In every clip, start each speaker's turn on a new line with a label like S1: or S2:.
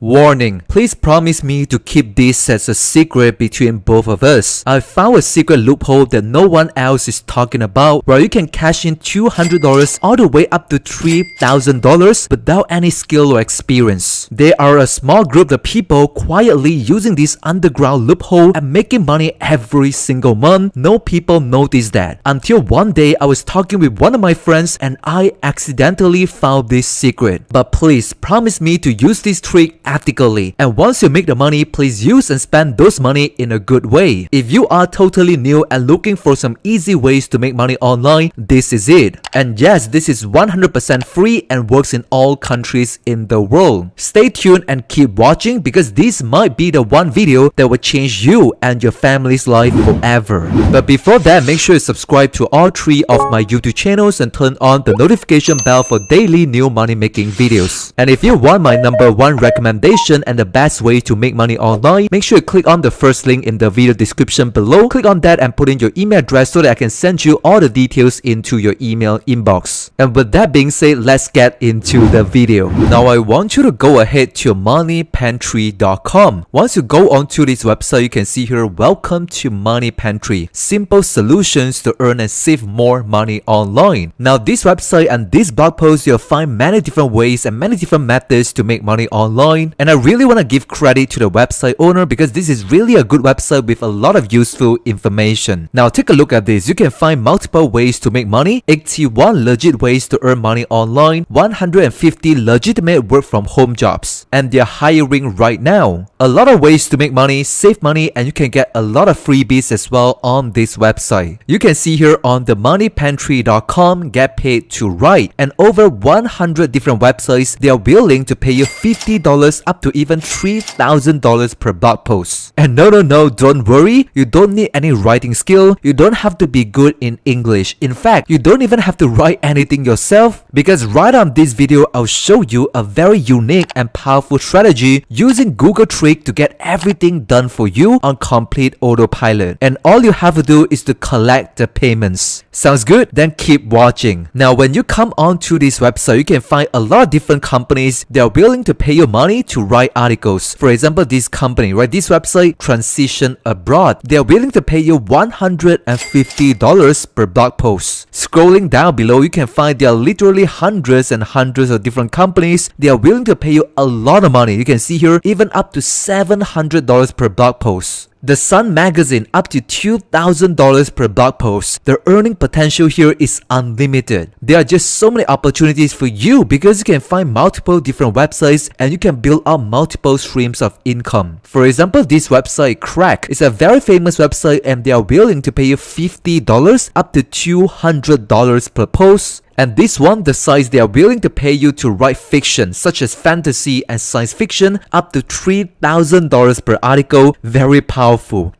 S1: Warning, please promise me to keep this as a secret between both of us. I found a secret loophole that no one else is talking about where you can cash in $200 all the way up to $3,000 without any skill or experience. There are a small group of people quietly using this underground loophole and making money every single month. No people notice that. Until one day I was talking with one of my friends and I accidentally found this secret. But please promise me to use this trick ethically. And once you make the money, please use and spend those money in a good way. If you are totally new and looking for some easy ways to make money online, this is it. And yes, this is 100% free and works in all countries in the world. Stay tuned and keep watching because this might be the one video that will change you and your family's life forever. But before that, make sure you subscribe to all three of my YouTube channels and turn on the notification bell for daily new money making videos. And if you want my number one recommendation recommendation and the best way to make money online, make sure you click on the first link in the video description below. Click on that and put in your email address so that I can send you all the details into your email inbox. And with that being said, let's get into the video. Now I want you to go ahead to moneypantry.com. Once you go onto this website, you can see here, welcome to Money Pantry. Simple solutions to earn and save more money online. Now this website and this blog post, you'll find many different ways and many different methods to make money online and I really want to give credit to the website owner because this is really a good website with a lot of useful information. Now take a look at this. You can find multiple ways to make money, 81 legit ways to earn money online, 150 legitimate work from home jobs, and they're hiring right now. A lot of ways to make money, save money, and you can get a lot of freebies as well on this website. You can see here on the moneypantry.com get paid to write and over 100 different websites they are willing to pay you $50 up to even $3,000 per blog post. And no, no, no, don't worry. You don't need any writing skill. You don't have to be good in English. In fact, you don't even have to write anything yourself because right on this video, I'll show you a very unique and powerful strategy using Google Trick to get everything done for you on complete autopilot. And all you have to do is to collect the payments. Sounds good? Then keep watching. Now, when you come onto this website, you can find a lot of different companies that are willing to pay you money to write articles. For example, this company, right? This website, Transition Abroad, they are willing to pay you $150 per blog post. Scrolling down below, you can find there are literally hundreds and hundreds of different companies. They are willing to pay you a lot of money. You can see here, even up to $700 per blog post. The Sun magazine up to $2,000 per blog post. The earning potential here is unlimited. There are just so many opportunities for you because you can find multiple different websites and you can build up multiple streams of income. For example, this website Cracked is a very famous website and they are willing to pay you $50 up to $200 per post and this one decides they are willing to pay you to write fiction such as fantasy and science fiction up to $3,000 per article, very powerful.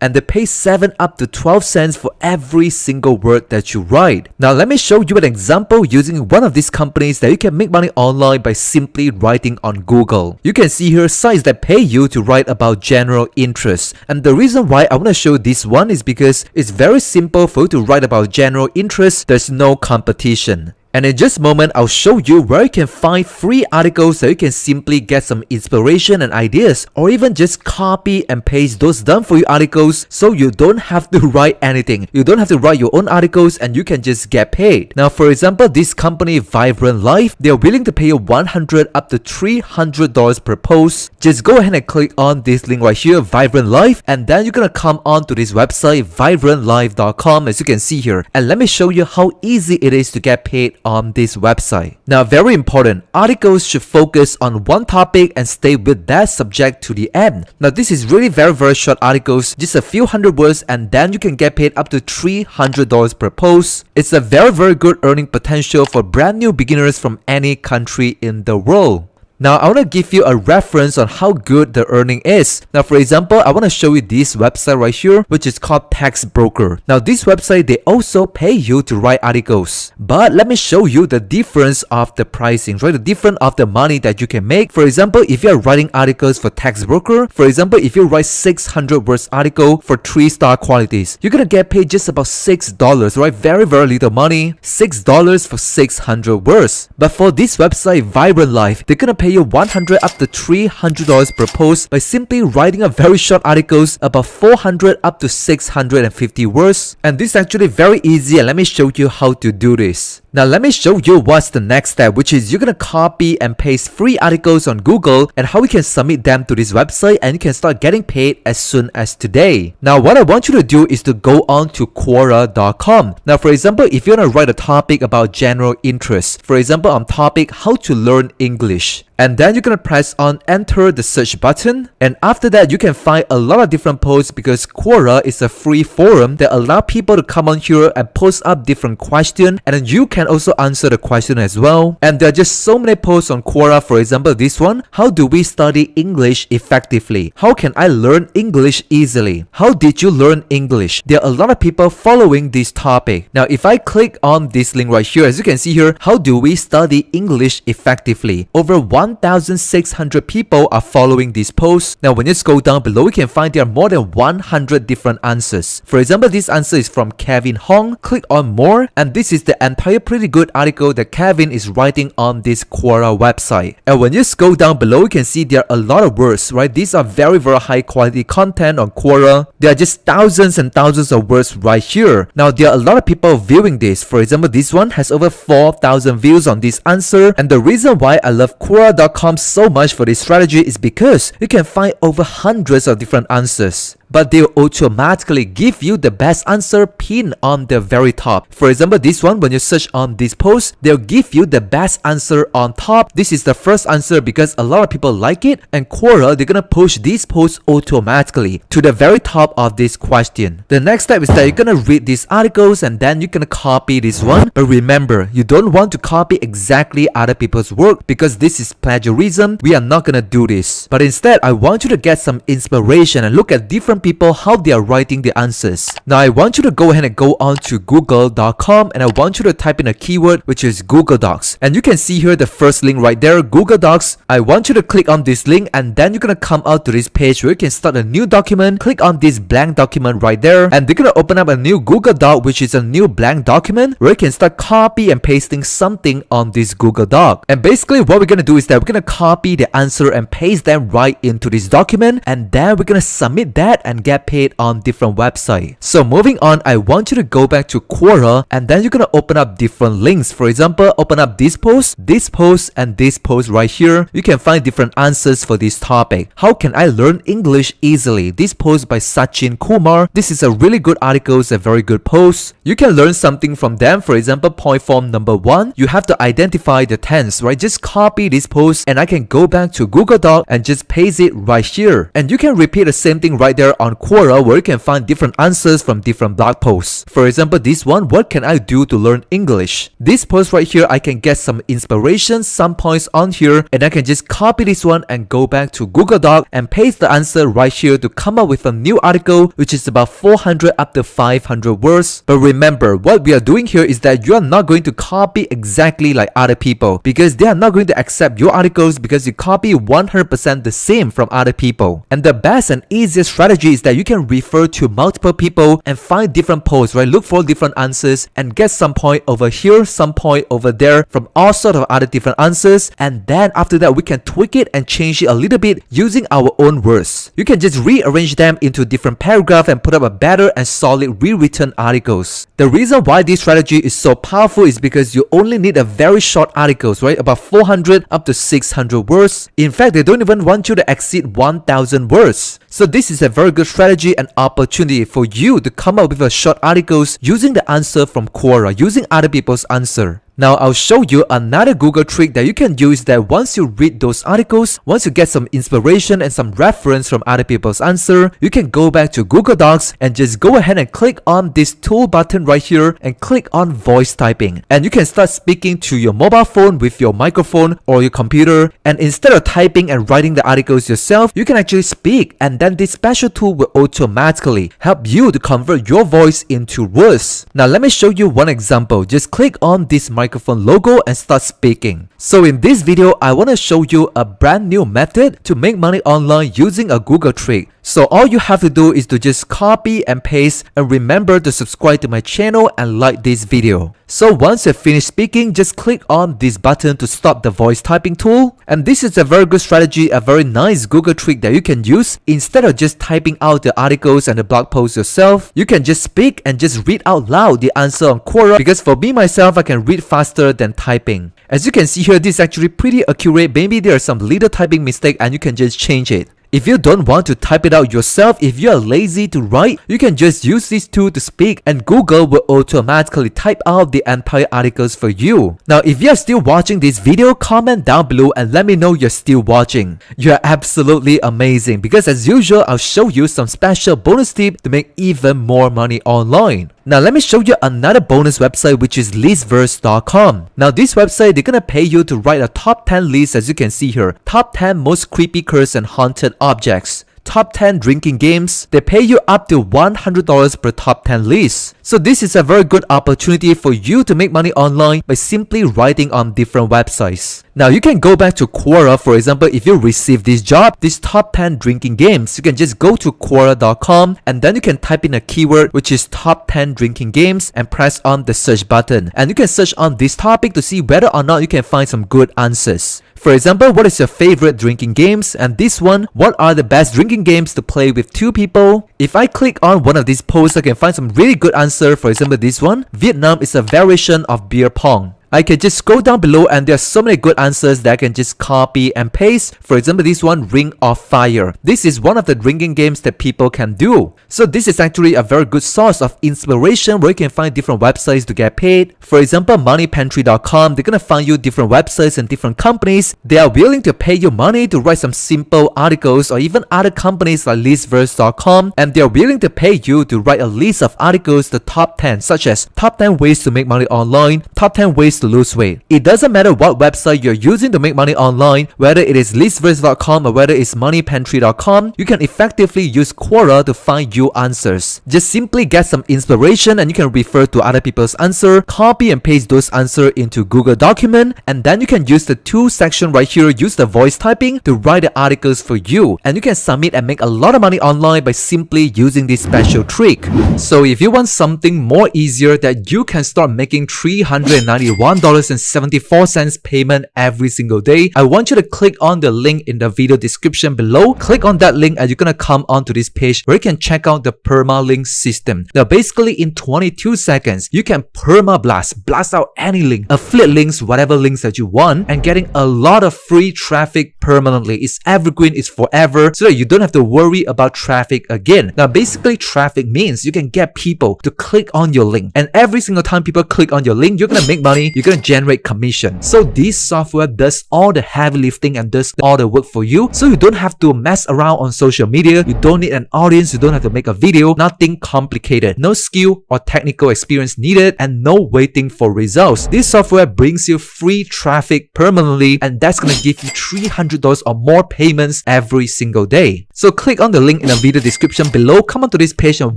S1: And they pay 7 up to 12 cents for every single word that you write. Now let me show you an example using one of these companies that you can make money online by simply writing on Google. You can see here sites that pay you to write about general interest. And the reason why I want to show this one is because it's very simple for you to write about general interest. There's no competition. And in just a moment, I'll show you where you can find free articles so you can simply get some inspiration and ideas or even just copy and paste those done for you articles so you don't have to write anything. You don't have to write your own articles and you can just get paid. Now, for example, this company Vibrant Life, they're willing to pay you 100 up to $300 per post. Just go ahead and click on this link right here, Vibrant Life, and then you're gonna come on to this website, vibrantlife.com as you can see here. And let me show you how easy it is to get paid on this website. Now, very important, articles should focus on one topic and stay with that subject to the end. Now, this is really very, very short articles, just a few hundred words, and then you can get paid up to $300 per post. It's a very, very good earning potential for brand new beginners from any country in the world. Now, I want to give you a reference on how good the earning is. Now, for example, I want to show you this website right here, which is called Textbroker. Now, this website, they also pay you to write articles. But let me show you the difference of the pricing, right? The difference of the money that you can make. For example, if you're writing articles for Textbroker, for example, if you write 600 words article for 3 star qualities, you're gonna get paid just about $6, right? Very, very little money. $6 for 600 words. But for this website, Vibrant Life, they're gonna pay pay you 100 up to 300 dollars per post by simply writing a very short articles about 400 up to 650 words and this is actually very easy and let me show you how to do this now let me show you what's the next step which is you're gonna copy and paste free articles on Google and how we can submit them to this website and you can start getting paid as soon as today. Now what I want you to do is to go on to Quora.com. Now for example if you want to write a topic about general interest, for example on topic how to learn English and then you're gonna press on enter the search button. And after that you can find a lot of different posts because Quora is a free forum that allow people to come on here and post up different questions and then you can also answer the question as well. And there are just so many posts on Quora. For example this one. How do we study English effectively? How can I learn English easily? How did you learn English? There are a lot of people following this topic. Now if I click on this link right here as you can see here how do we study English effectively? Over one 1,600 people are following this post. Now when you scroll down below, you can find there are more than 100 different answers. For example, this answer is from Kevin Hong. Click on more and this is the entire pretty good article that Kevin is writing on this Quora website. And when you scroll down below, you can see there are a lot of words, right? These are very, very high quality content on Quora. There are just thousands and thousands of words right here. Now there are a lot of people viewing this. For example, this one has over 4,000 views on this answer. And the reason why I love Quora So much for this strategy is because you can find over hundreds of different answers but they'll automatically give you the best answer pinned on the very top. For example, this one, when you search on this post, they'll give you the best answer on top. This is the first answer because a lot of people like it and Quora, they're gonna push this post automatically to the very top of this question. The next step is that you're gonna read these articles and then you're gonna copy this one. But remember, you don't want to copy exactly other people's work because this is plagiarism. We are not gonna do this. But instead, I want you to get some inspiration and look at different people how they are writing the answers. Now I want you to go ahead and go on to google.com and I want you to type in a keyword which is Google Docs. And you can see here the first link right there, Google Docs. I want you to click on this link and then you're gonna come out to this page where you can start a new document. Click on this blank document right there and they're gonna open up a new Google Doc which is a new blank document where you can start copy and pasting something on this Google Doc. And basically what we're gonna do is that we're gonna copy the answer and paste them right into this document and then we're gonna submit that and get paid on different websites. So moving on, I want you to go back to Quora and then you're gonna open up different links. For example, open up this post, this post, and this post right here. You can find different answers for this topic. How can I learn English easily? This post by Sachin Kumar. This is a really good article, it's a very good post. You can learn something from them. For example, point form number one, you have to identify the tense, right? Just copy this post and I can go back to Google Doc and just paste it right here. And you can repeat the same thing right there on Quora where you can find different answers from different blog posts. For example, this one, what can I do to learn English? This post right here, I can get some inspiration, some points on here, and I can just copy this one and go back to Google Doc and paste the answer right here to come up with a new article, which is about 400 up to 500 words. But remember, what we are doing here is that you are not going to copy exactly like other people because they are not going to accept your articles because you copy 100% the same from other people. And the best and easiest strategy strategy is that you can refer to multiple people and find different posts, right? Look for different answers and get some point over here, some point over there from all sort of other different answers. And then after that, we can tweak it and change it a little bit using our own words. You can just rearrange them into different paragraphs and put up a better and solid rewritten articles. The reason why this strategy is so powerful is because you only need a very short articles, right? About 400 up to 600 words. In fact, they don't even want you to exceed 1000 words. So this is a very good strategy and opportunity for you to come up with a short articles using the answer from Quora, using other people's answer. Now I'll show you another Google trick that you can use that once you read those articles, once you get some inspiration and some reference from other people's answer, you can go back to Google Docs and just go ahead and click on this tool button right here and click on voice typing. And you can start speaking to your mobile phone with your microphone or your computer and instead of typing and writing the articles yourself, you can actually speak and then this special tool will automatically help you to convert your voice into words. Now let me show you one example. Just click on this microphone microphone logo and start speaking. So in this video, I want to show you a brand new method to make money online using a Google trick. So all you have to do is to just copy and paste and remember to subscribe to my channel and like this video. So once you finish speaking, just click on this button to stop the voice typing tool. And this is a very good strategy, a very nice Google trick that you can use. Instead of just typing out the articles and the blog posts yourself, you can just speak and just read out loud the answer on Quora because for me myself, I can read faster than typing. As you can see here, this is actually pretty accurate. Maybe there are some little typing mistake and you can just change it. If you don't want to type it out yourself, if you are lazy to write, you can just use this tool to speak and Google will automatically type out the entire articles for you. Now, if you are still watching this video, comment down below and let me know you're still watching. You are absolutely amazing because as usual, I'll show you some special bonus tip to make even more money online. Now let me show you another bonus website which is listverse.com. Now this website they're gonna pay you to write a top 10 list as you can see here. Top 10 most creepy cursed and haunted objects top 10 drinking games, they pay you up to $100 per top 10 list. So this is a very good opportunity for you to make money online by simply writing on different websites. Now you can go back to Quora for example if you receive this job, this top 10 drinking games, you can just go to Quora.com and then you can type in a keyword which is top 10 drinking games and press on the search button. And you can search on this topic to see whether or not you can find some good answers. For example, what is your favorite drinking games? And this one, what are the best drinking games to play with two people? If I click on one of these posts, I can find some really good answer. For example, this one, Vietnam is a variation of beer pong. I can just scroll down below and there are so many good answers that I can just copy and paste. For example, this one, Ring of Fire. This is one of the drinking games that people can do. So this is actually a very good source of inspiration where you can find different websites to get paid. For example, moneypantry.com, they're gonna find you different websites and different companies. They are willing to pay you money to write some simple articles or even other companies like listverse.com and they are willing to pay you to write a list of articles, the top 10 such as top 10 ways to make money online, top 10 ways to lose weight. It doesn't matter what website you're using to make money online, whether it is listverse.com or whether it's moneypantry.com, you can effectively use Quora to find you answers. Just simply get some inspiration and you can refer to other people's answer, copy and paste those answers into Google document, and then you can use the tool section right here, use the voice typing to write the articles for you. And you can submit and make a lot of money online by simply using this special trick. So if you want something more easier that you can start making 391 $1.74 payment every single day. I want you to click on the link in the video description below. Click on that link and you're gonna come onto this page where you can check out the permalink system. Now basically in 22 seconds, you can perma blast, blast out any link, affiliate links, whatever links that you want and getting a lot of free traffic permanently. It's evergreen, it's forever so that you don't have to worry about traffic again. Now basically traffic means you can get people to click on your link and every single time people click on your link, you're gonna make money you're gonna generate commission. So this software does all the heavy lifting and does all the work for you. So you don't have to mess around on social media. You don't need an audience. You don't have to make a video. Nothing complicated. No skill or technical experience needed and no waiting for results. This software brings you free traffic permanently and that's gonna give you $300 or more payments every single day. So click on the link in the video description below. Come onto this page and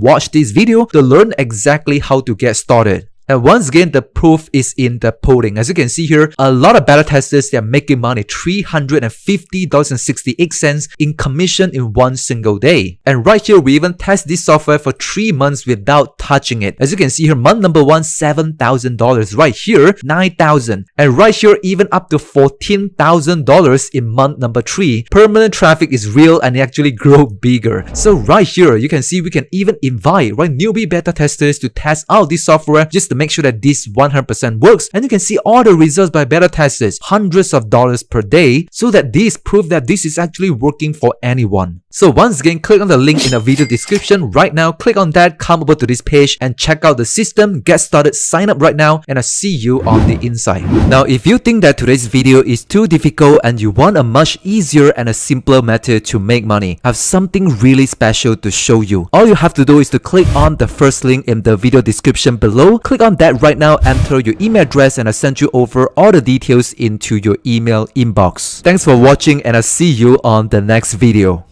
S1: watch this video to learn exactly how to get started. Once again, the proof is in the pudding. As you can see here, a lot of beta testers, they're making money $350.68 in commission in one single day. And right here, we even test this software for three months without touching it. As you can see here, month number one, $7,000. Right here, $9,000. And right here, even up to $14,000 in month number three. Permanent traffic is real and it actually grow bigger. So right here, you can see we can even invite right newbie beta testers to test out this software just to make sure that this 100% works and you can see all the results by beta testers hundreds of dollars per day so that this prove that this is actually working for anyone. So once again, click on the link in the video description right now. Click on that, come over to this page and check out the system, get started, sign up right now, and I'll see you on the inside. Now, if you think that today's video is too difficult and you want a much easier and a simpler method to make money, I have something really special to show you. All you have to do is to click on the first link in the video description below. Click on that right now, enter your email address, and I'll send you over all the details into your email inbox. Thanks for watching and I'll see you on the next video.